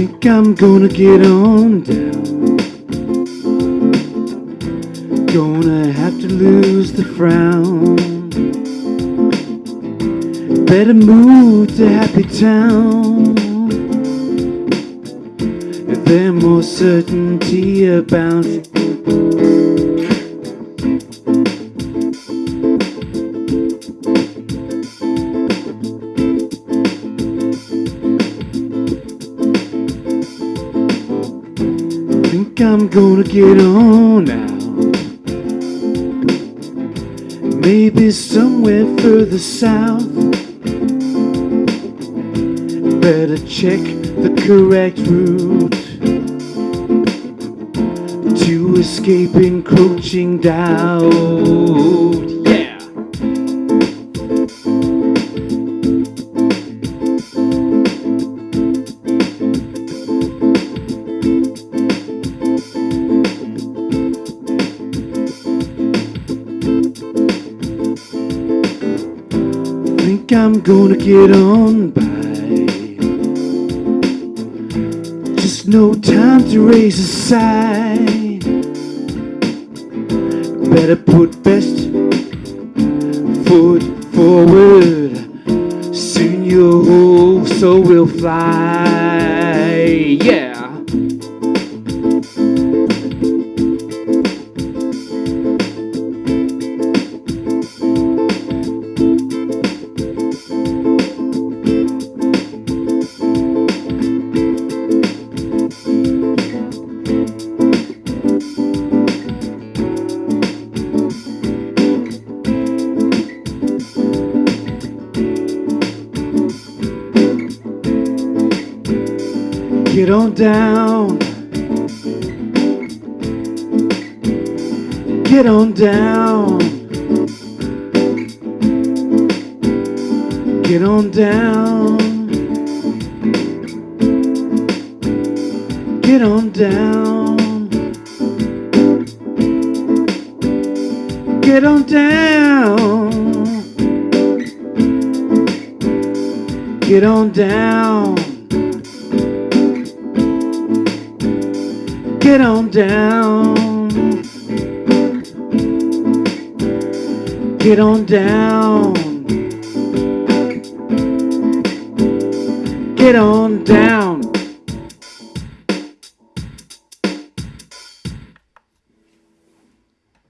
I'm gonna get on down. Gonna have to lose the frown. Better move to Happy Town. There's more certainty about Think I'm gonna get on out. Maybe somewhere further south. Better check the correct route to escape encroaching doubt. Think I'm gonna get on by. Just no time to raise a sigh. Better put best foot forward. Soon your soul will fly. Get on down. Get on down. Get on down. Get on down. Get on down. Get on down. Get on down. Get on down. Get on down.